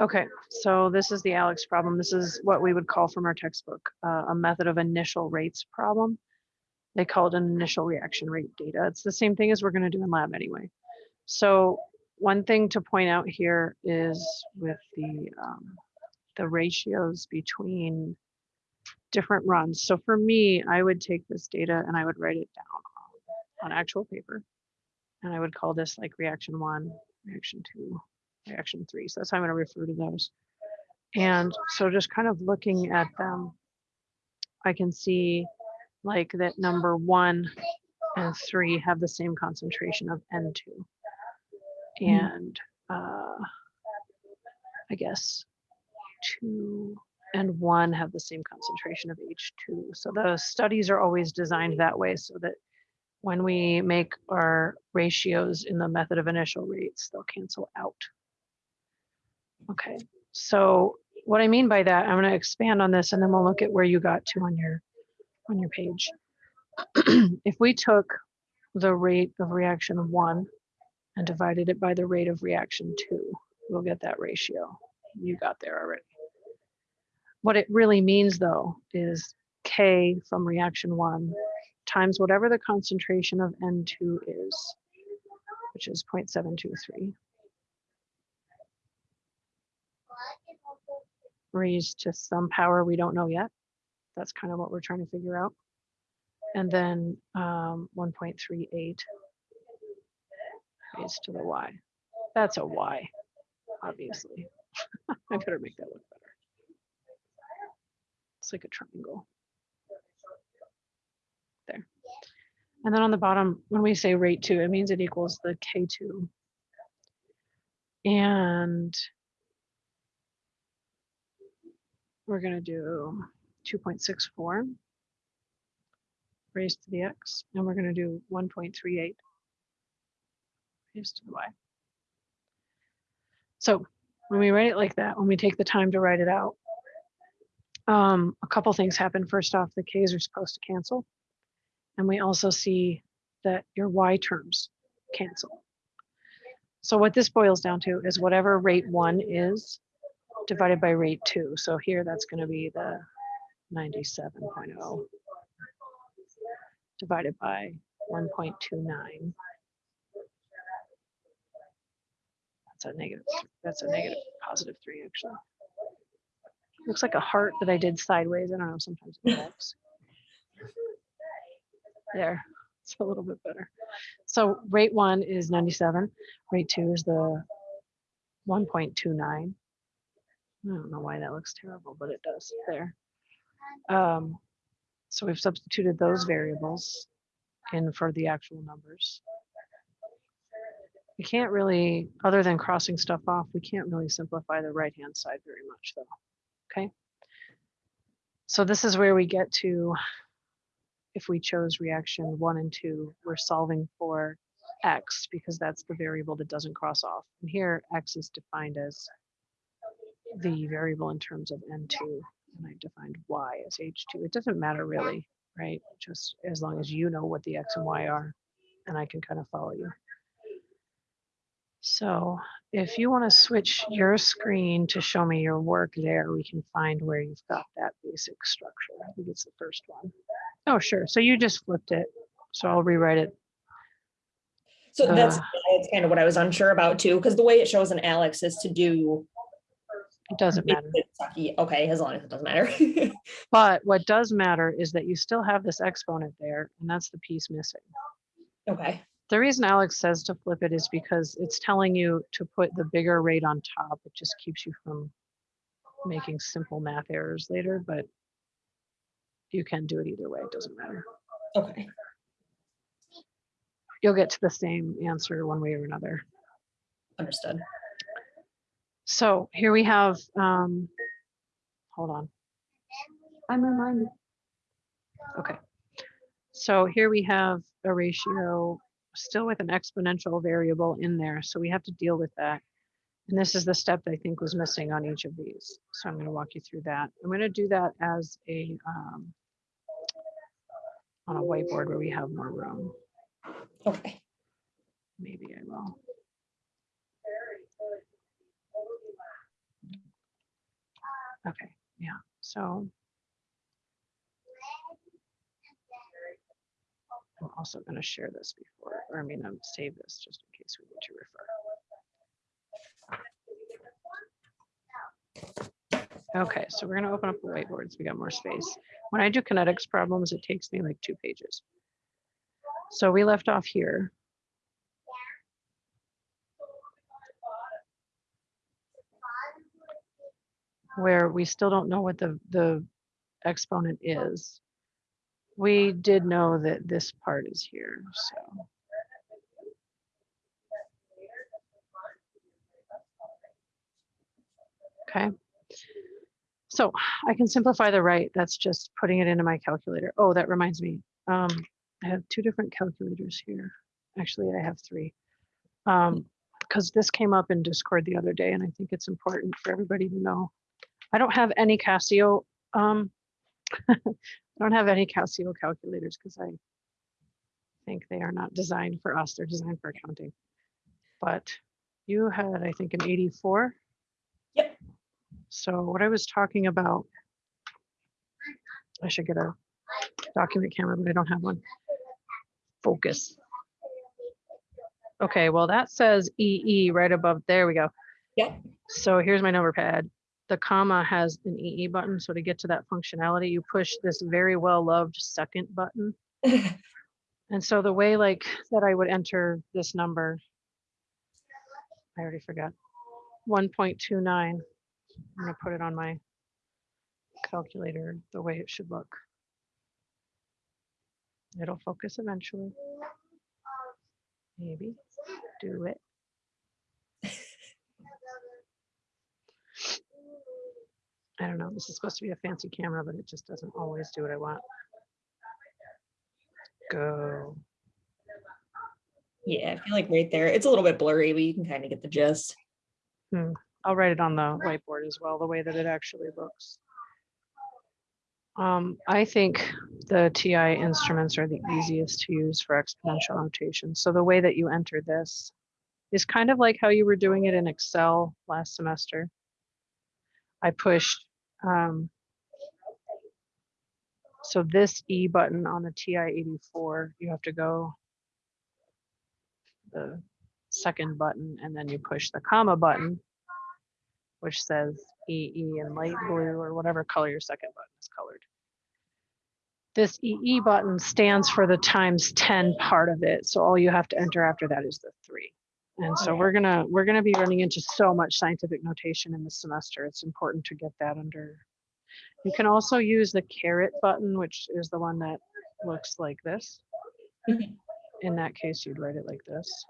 Okay, so this is the ALEKS problem. This is what we would call from our textbook, uh, a method of initial rates problem. They call it an initial reaction rate data. It's the same thing as we're gonna do in lab anyway. So one thing to point out here is with the, um, the ratios between different runs. So for me, I would take this data and I would write it down on actual paper. And I would call this like reaction one, reaction two, reaction three. So that's how I'm going to refer to those. And so just kind of looking at them, I can see like that number one and three have the same concentration of N2. And uh, I guess two and one have the same concentration of H2. So the studies are always designed that way so that when we make our ratios in the method of initial rates, they'll cancel out. Okay, so what I mean by that, I'm going to expand on this and then we'll look at where you got to on your on your page. if we took the rate of reaction one and divided it by the rate of reaction two, we'll get that ratio. You got there already. What it really means though is K from reaction one times whatever the concentration of N2 is, which is 0.723. Raised to some power we don't know yet. That's kind of what we're trying to figure out. And then um, 1.38 raised to the y. That's a y, obviously. I better make that look better. It's like a triangle. There. And then on the bottom, when we say rate two, it means it equals the K2. And we're going to do 2.64 raised to the x, and we're going to do 1.38 raised to the y. So when we write it like that, when we take the time to write it out, um, a couple things happen. First off, the k's are supposed to cancel. And we also see that your y terms cancel. So what this boils down to is whatever rate one is divided by rate two. So here that's going to be the 97.0 divided by 1.29. That's a negative, that's a negative positive three actually. Looks like a heart that I did sideways. I don't know, sometimes it works. There, it's a little bit better. So rate one is 97, rate two is the 1.29. I don't know why that looks terrible, but it does there. Um, so we've substituted those variables in for the actual numbers. We can't really, other than crossing stuff off, we can't really simplify the right-hand side very much though, okay? So this is where we get to, if we chose reaction one and two, we're solving for x because that's the variable that doesn't cross off. And here, x is defined as the variable in terms of n2 and I've defined y as h2. It doesn't matter really, right? Just as long as you know what the x and y are and I can kind of follow you. So if you want to switch your screen to show me your work there, we can find where you've got that basic structure. I think it's the first one. Oh, sure. So you just flipped it. So I'll rewrite it. So that's, Uh. that's kind of what I was unsure about too, because the way it shows in ALEKS is to do. It doesn't matter. Kentucky. Okay, as long as it doesn't matter. But what does matter is that you still have this exponent there, and that's the piece missing. Okay, The reason ALEKS says to flip it is because it's telling you to put the bigger rate on top. It just keeps you from making simple math errors later, but you can do it either way. It doesn't matter. okay, You'll get to the same answer one way or another. understood. So here we have, um, hold on. I'm reminded. Okay. So here we have a ratio still with an exponential variable in there. So we have to deal with that. And this is the step that I think was missing on each of these. So I'm going to walk you through that. I'm going to do that as a, um, on a whiteboard where we have more room. Okay, Maybe I will. Okay, yeah, so. I'm also going to share this before, or I mean, I'm save this just in case we need to refer. Okay, so we're going to open up the whiteboards. We got more space. When I do kinetics problems, it takes me like two pages. So we left off here. Where we still don't know what the, the exponent is. We did know that this part is here, so. Okay. So I can simplify the right. That's just putting it into my calculator. Oh, that reminds me. Um, I have two different calculators here. Actually, I have three. Um, because this came up in Discord the other day, and I think it's important for everybody to know. I don't have any Casio. Um, I don't have any Casio calculators because I think they are not designed for us. They're designed for accounting. But you had, I think, an 84. Yep. So what I was talking about, I should get a document camera, but I don't have one. Focus. Okay, well, that says EE right above, there we go. Yep. So here's my number pad. The comma has an EE button. So to get to that functionality, you push this very well loved second button. And so the way like that I would enter this number, I already forgot, 1.29. I'm gonna put it on my calculator the way it should look. It'll focus eventually. Maybe do it. I don't know. This is supposed to be a fancy camera, but it just doesn't always do what I want. Go. Yeah, I feel like right there, it's a little bit blurry, but you can kind of get the gist. I'll write it on the whiteboard as well, the way that it actually looks. Um, I think the TI instruments are the easiest to use for exponential notation. So the way that you enter this is kind of like how you were doing it in Excel last semester. I pushed, um, so this E button on the TI-84, you have to go the second button and then you push the comma button which says EE in light blue or whatever color your second button is colored. This EE button stands for the times 10 part of it. So all you have to enter after that is the three. And so we're gonna we're gonna be running into so much scientific notation in this semester. It's important to get that under. You can also use the caret button, which is the one that looks like this. Mhm. In that case, you'd write it like this.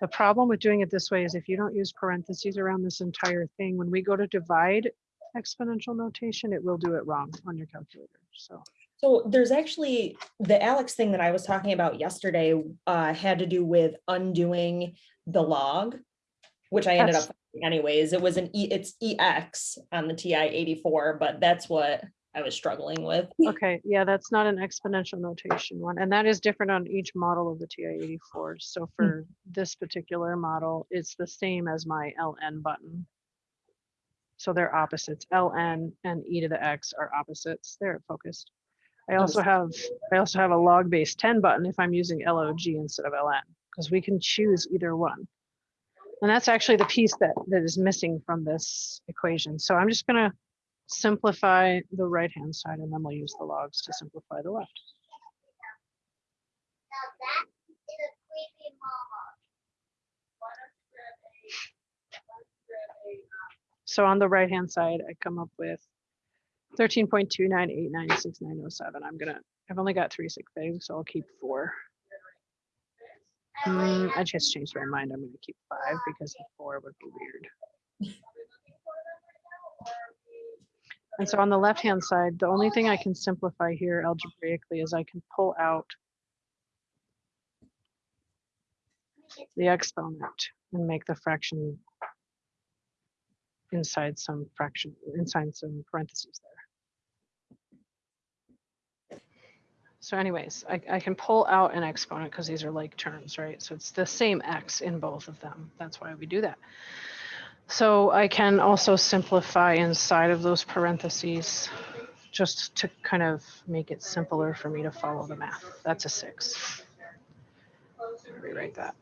The problem with doing it this way is if you don't use parentheses around this entire thing, when we go to divide exponential notation, it will do it wrong on your calculator. So, So there's actually, the ALEKS thing that I was talking about yesterday uh, had to do with undoing the log, which I ended That's- up anyways. It was an E, it's EX on the TI 84, but that's what I was struggling with. okay, yeah, that's not an exponential notation one. And that is different on each model of the TI-84. So for this particular model, it's the same as my LN button. So they're opposites. LN and E to the X are opposites. They're focused. I also have, I also have a log base 10 button if I'm using LOG instead of LN, because we can choose either one. And that's actually the piece that, that is missing from this equation. So I'm just gonna simplify the right-hand side and then we'll use the logs to simplify the left. Now that is a creepy mama. So on the right-hand side, I come up with 13.29896.907. I'm gonna, I've only got three sig things, so I'll keep four. Mm, I just changed my mind. I'm gonna keep five because four would be weird. And so on the left-hand side, the only thing I can simplify here algebraically is I can pull out the exponent and make the fraction inside some fraction, inside some parentheses there. So anyways, I, I can pull out an exponent because these are like terms, right? So it's the same x in both of them. That's why we do that. So I can also simplify inside of those parentheses just to kind of make it simpler for me to follow the math. That's a six. Rewrite that.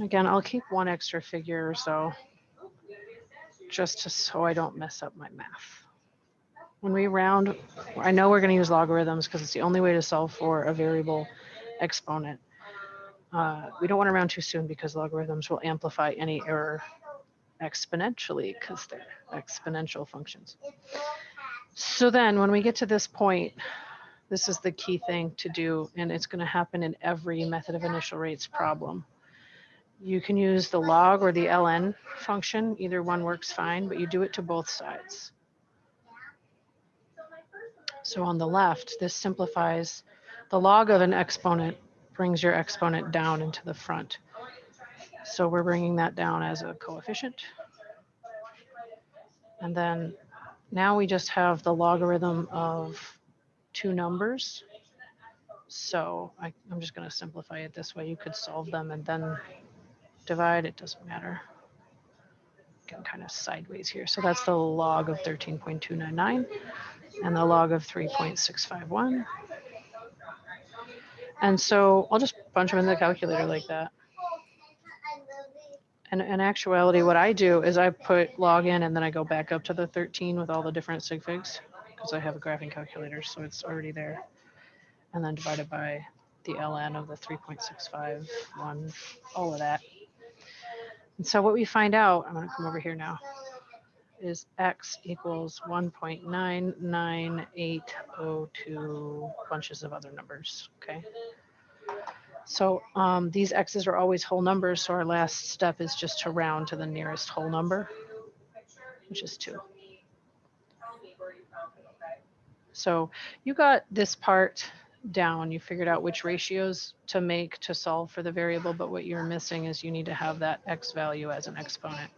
Again, I'll keep one extra figure or so just to, so I don't mess up my math. When we round, I know we're going to use logarithms because it's the only way to solve for a variable exponent. Uh, we don't want to round too soon because logarithms will amplify any error exponentially because they're exponential functions. So then when we get to this point, this is the key thing to do, and it's going to happen in every method of initial rates problem. You can use the log or the ln function. Either one works fine, but you do it to both sides. So on the left, this simplifies the log of an exponent brings your exponent down into the front. So we're bringing that down as a coefficient. And then now we just have the logarithm of two numbers. So I, I'm just going to simplify it this way. You could solve them and then divide. It doesn't matter. Can kind of sideways here. So that's the log of 13.299 and the log of 3.651. And so I'll just punch them in the calculator like that. And in actuality, what I do is I put log in and then I go back up to the 13 with all the different sig figs because I have a graphing calculator, so it's already there. And then divided by the ln of the 3.651, all of that. And so what we find out, I'm going to come over here now, is x equals 1.99802 bunches of other numbers, okay? So um, these x's are always whole numbers, so our last step is just to round to the nearest whole number, which is 2. So you got this part down. You figured out which ratios to make to solve for the variable, but what you're missing is you need to have that x value as an exponent.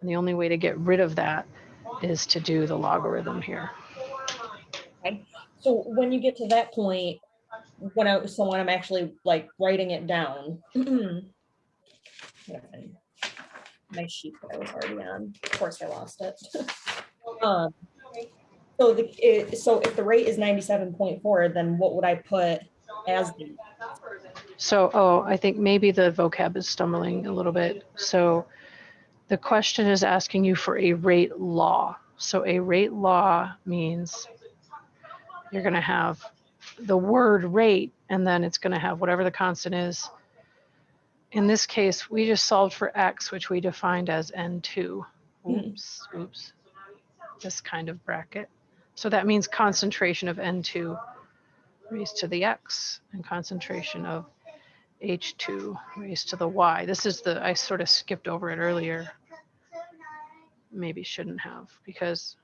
And the only way to get rid of that is to do the logarithm here. Okay. So when you get to that point, when I, so when I'm actually like writing it down. My sheet that I was already on, of course I lost it. Um, So the, it- so if the rate is ninety-seven point four, then what would I put as the, So, oh, I think maybe the vocab is stumbling a little bit. So the question is asking you for a rate law. So a rate law means you're going to have the word rate and then it's going to have whatever the constant is. In this case, we just solved for x, which we defined as n2. Mhm. Oops, oops. This kind of bracket. So that means concentration of n2 raised to the x and concentration of h2 raised to the y. This is the, I sort of skipped over it earlier. Maybe shouldn't have because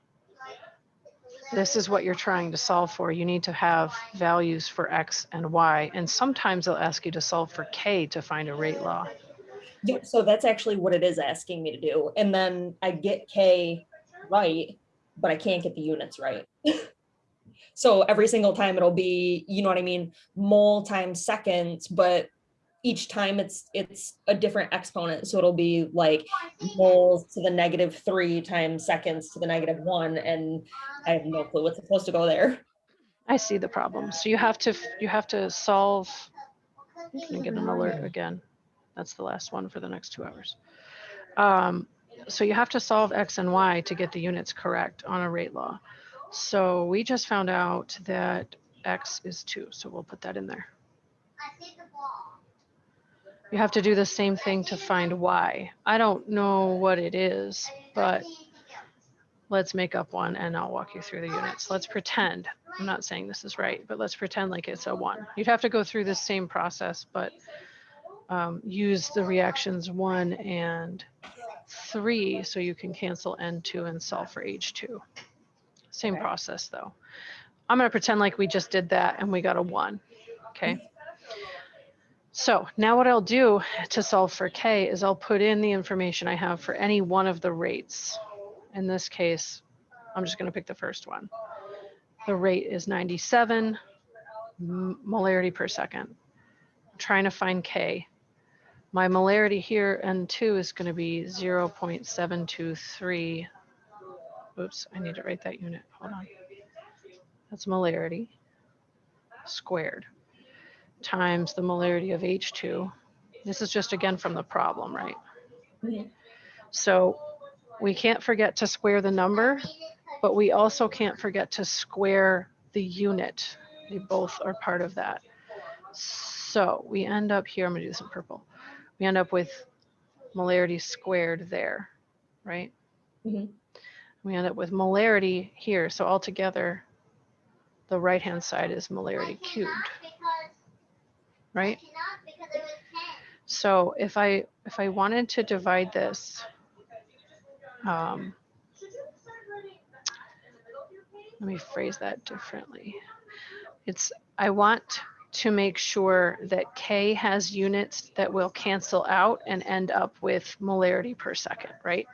this is what you're trying to solve for. You need to have values for x and y. And sometimes they'll ask you to solve for k to find a rate law. Yeah, so that's actually what it is asking me to do. And then I get K right, but I can't get the units right. So every single time it'll be, you know what I mean, mole times seconds, but each time it's, it's a different exponent. So it'll be like moles to the negative three times seconds to the negative one, and I have no clue what's supposed to go there. I see the problem. So you have to, you have to solve, I'm get an alert again. That's the last one for the next two hours. Um, so you have to solve X and Y to get the units correct on a rate law. So we just found out that X is two, so we'll put that in there. I see the ball. You have to do the same thing to find Y. I don't know what it is, but let's make up one and I'll walk you through the units. Let's pretend, I'm not saying this is right, but let's pretend like it's a one. You'd have to go through the same process, but um, use the reactions one and three so you can cancel N2 and solve for H2. Same process though. I'm gonna pretend like we just did that and we got a one, okay? So now what I'll do to solve for K is I'll put in the information I have for any one of the rates. In this case, I'm just gonna pick the first one. The rate is 97 molarity per second. I'm trying to find K. my molarity here N2, is going to be 0.723. Oops, I need to write that unit. Hold on. That's molarity squared times the molarity of H2. This is just again from the problem, right? So we can't forget to square the number, but we also can't forget to square the unit. They both are part of that. So we end up here, I'm gonna do this in purple. We end up with molarity squared there, right? Mhm. We end up with molarity here. So altogether, the right-hand side is molarity cubed, right? So if I, if I wanted to divide this, um, let me phrase that differently. It's, I want to make sure that K has units that will cancel out and end up with molarity per second, right?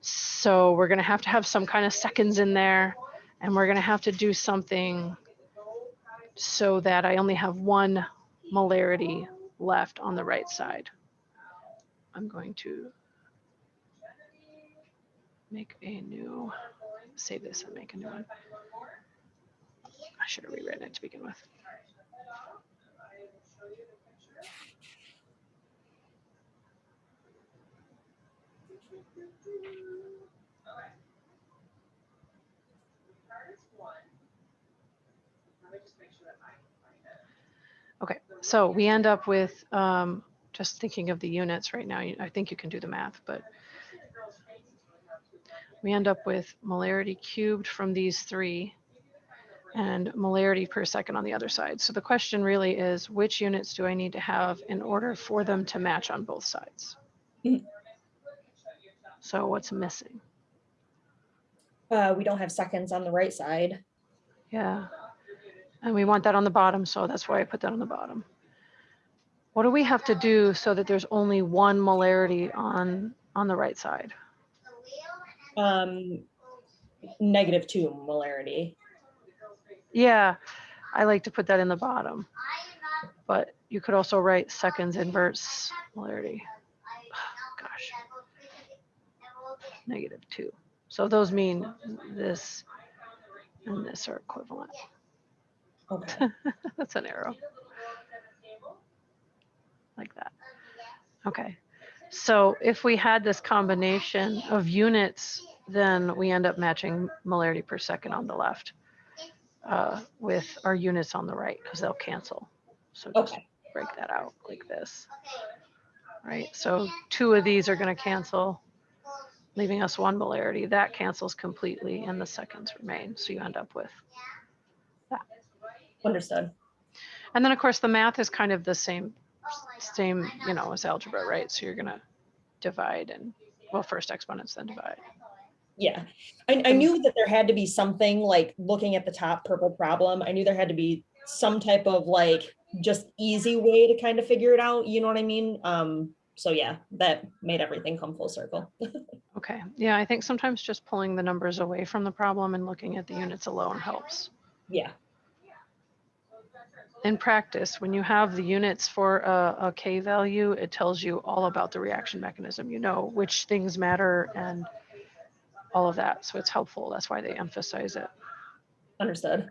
So we're gonna have to have some kind of seconds in there and we're gonna have to do something so that I only have one molarity left on the right side. I'm going to make a new, save this and make a new one. I should have rewritten it to begin with. Okay, so we end up with, um, just thinking of the units right now, I think you can do the math, but we end up with molarity cubed from these three and molarity per second on the other side. So the question really is, which units do I need to have in order for them to match on both sides? Mhm. So what's missing? Uh, we don't have seconds on the right side. Yeah. And we want that on the bottom, so that's why I put that on the bottom. What do we have to do so that there's only one molarity on, on the right side? Um, negative two molarity. Yeah, I like to put that in the bottom, but you could also write seconds inverse molarity, gosh. negative two. So those mean this and this are equivalent. Okay. That's an arrow. Like that. Okay. So if we had this combination of units, then we end up matching molarity per second on the left uh, with our units on the right because they'll cancel. So just Okay. break that out like this. Right. So two of these are going to cancel, leaving us one molarity. That cancels completely and the seconds remain. So you end up with that. Understood. And then of course the math is kind of the same, same, you know, as algebra, right? So you're gonna divide and, well, first exponents, then divide. Yeah. I, I knew that there had to be something like looking at the top purple problem. I knew there had to be some type of like just easy way to kind of figure it out. You know what I mean? Um, so yeah, that made everything come full circle. Okay, yeah, I think sometimes just pulling the numbers away from the problem and looking at the units alone helps. Yeah. In practice, when you have the units for a, a K value, it tells you all about the reaction mechanism. You know which things matter and all of that. So it's helpful. That's why they emphasize it. Understood.